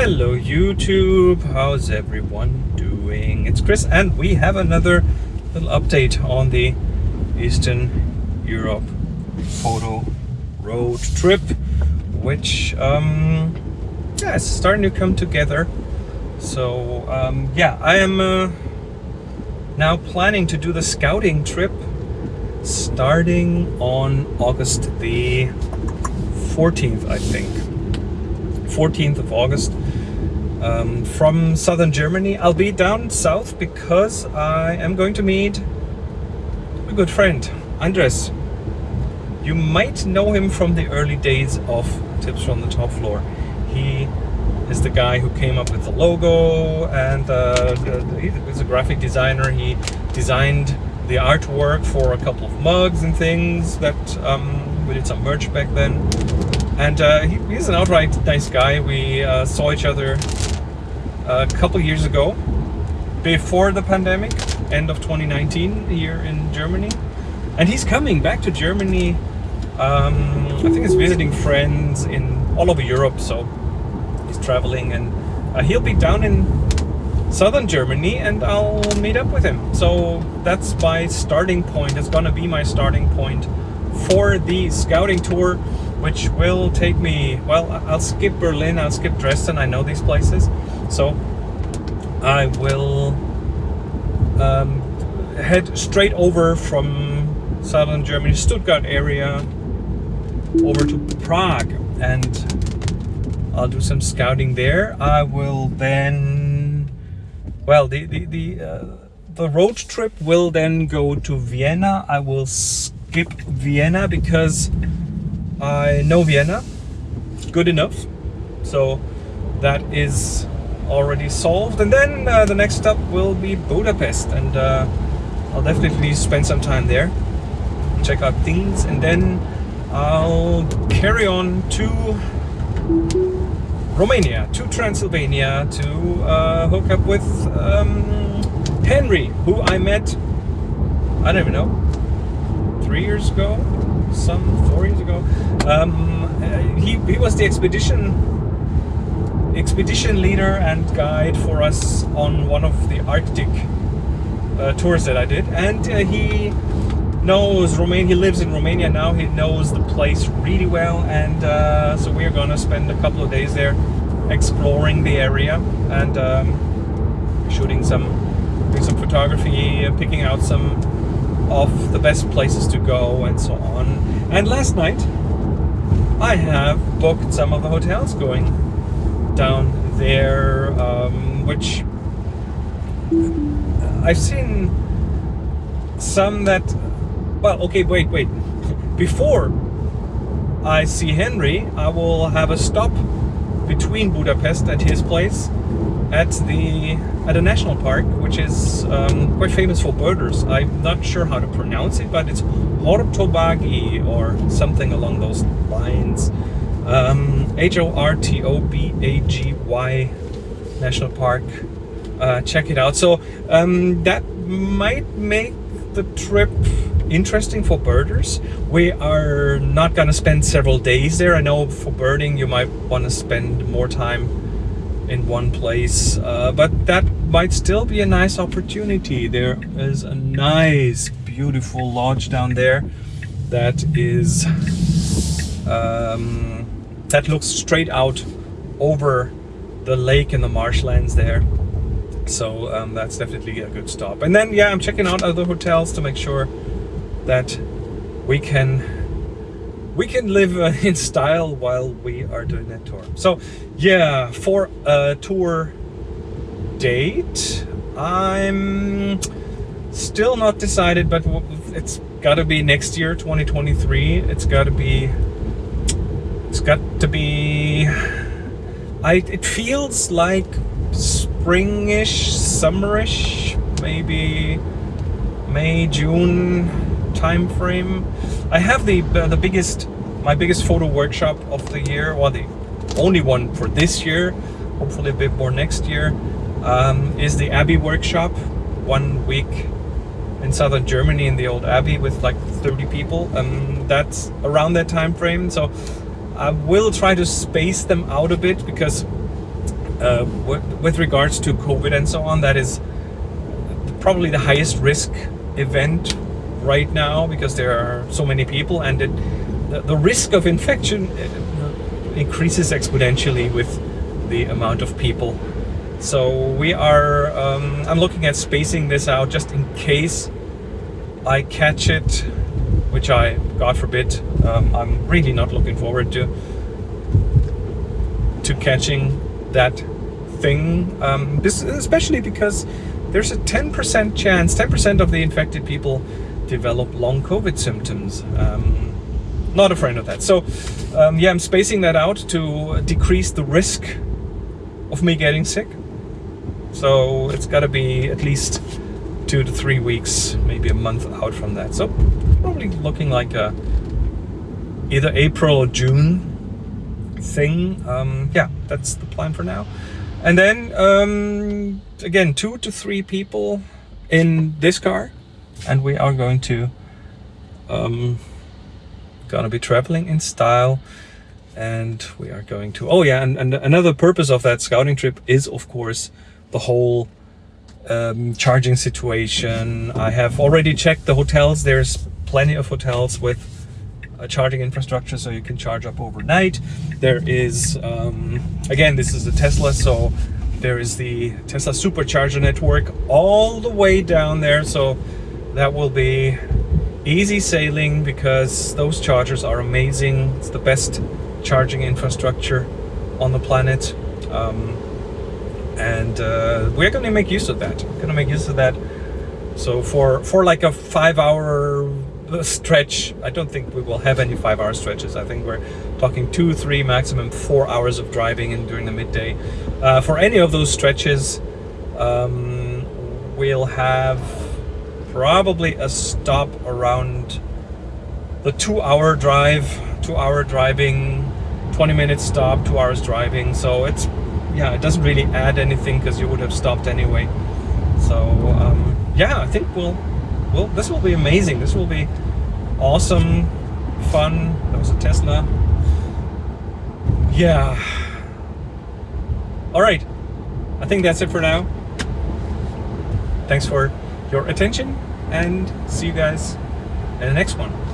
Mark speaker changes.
Speaker 1: Hello YouTube, how's everyone doing? It's Chris and we have another little update on the Eastern Europe photo road trip which um, yeah, it's starting to come together. So um, yeah, I am uh, now planning to do the scouting trip starting on August the 14th I think 14th of August um, from southern Germany. I'll be down south because I am going to meet a good friend, Andres. You might know him from the early days of Tips from the Top Floor. He is the guy who came up with the logo and uh, he's a graphic designer. He designed the artwork for a couple of mugs and things that um, we did some merch back then and uh, he, he's an outright nice guy. We uh, saw each other a couple years ago, before the pandemic, end of 2019 here in Germany. And he's coming back to Germany. Um, I think he's visiting friends in all over Europe, so he's traveling and uh, he'll be down in southern Germany and I'll meet up with him. So that's my starting point. It's gonna be my starting point for the scouting tour which will take me, well, I'll skip Berlin, I'll skip Dresden, I know these places. So I will um, head straight over from southern Germany, Stuttgart area, over to Prague and I'll do some scouting there. I will then, well, the, the, the, uh, the road trip will then go to Vienna. I will skip Vienna because I know Vienna good enough so that is already solved. And then uh, the next stop will be Budapest and uh, I'll definitely spend some time there check out things and then I'll carry on to Romania to Transylvania to uh, hook up with um, Henry who I met I don't even know three years ago some four years ago. Um, uh, he, he was the expedition expedition leader and guide for us on one of the Arctic uh, tours that I did. And uh, he knows Romania, he lives in Romania now, he knows the place really well. And uh, so we're gonna spend a couple of days there exploring the area and um, shooting some, doing some photography, picking out some of the best places to go and so on. And last night I have booked some of the hotels going down there, um, which I've seen some that, well, okay, wait, wait. Before I see Henry, I will have a stop between Budapest and his place at the at a national park which is um, quite famous for birders. I'm not sure how to pronounce it, but it's Hortobágy or something along those lines. Um, H-O-R-T-O-B-A-G-Y National Park. Uh, check it out. So um, that might make the trip interesting for birders. We are not going to spend several days there. I know for birding you might want to spend more time in one place uh, but that might still be a nice opportunity there is a nice beautiful lodge down there that is um, that looks straight out over the lake and the marshlands there so um, that's definitely a good stop and then yeah I'm checking out other hotels to make sure that we can we can live uh, in style while we are doing that tour. So yeah, for a tour date, I'm still not decided, but it's got to be next year, 2023. It's got to be, it's got to be, I, it feels like springish, summerish, maybe May, June time frame. I have the uh, the biggest my biggest photo workshop of the year, or the only one for this year, hopefully a bit more next year, um, is the Abbey workshop, one week in southern Germany in the old Abbey with like 30 people. Um, that's around that time frame. So I will try to space them out a bit because uh, with regards to COVID and so on, that is probably the highest risk event right now because there are so many people and it, the, the risk of infection uh, increases exponentially with the amount of people. So we are, um, I'm looking at spacing this out just in case I catch it, which I, God forbid, um, I'm really not looking forward to, to catching that thing, um, this, especially because there's a 10% chance, 10% of the infected people develop long COVID symptoms. Um, not a friend of that. So um, yeah, I'm spacing that out to decrease the risk of me getting sick. So it's got to be at least two to three weeks, maybe a month out from that. So probably looking like a either April or June thing. Um, yeah, that's the plan for now. And then um, again, two to three people in this car, and we are going to um, gonna be traveling in style. And we are going to oh yeah and, and another purpose of that scouting trip is of course the whole um, charging situation. I have already checked the hotels. There's plenty of hotels with a charging infrastructure so you can charge up overnight. There is um, again this is a Tesla so there is the Tesla supercharger network all the way down there. So that will be easy sailing because those chargers are amazing. It's the best charging infrastructure on the planet. Um, and uh, we're gonna make use of that gonna make use of that. So for for like a five hour stretch I don't think we will have any five hour stretches. I think we're talking two three maximum four hours of driving in during the midday. Uh, for any of those stretches um, we'll have probably a stop around the two hour drive two hour driving 20 minutes stop two hours driving. So it's yeah it doesn't really add anything because you would have stopped anyway. So um, yeah I think we'll well this will be amazing. This will be awesome fun. That was a Tesla. Yeah. All right. I think that's it for now. Thanks for your attention and see you guys in the next one.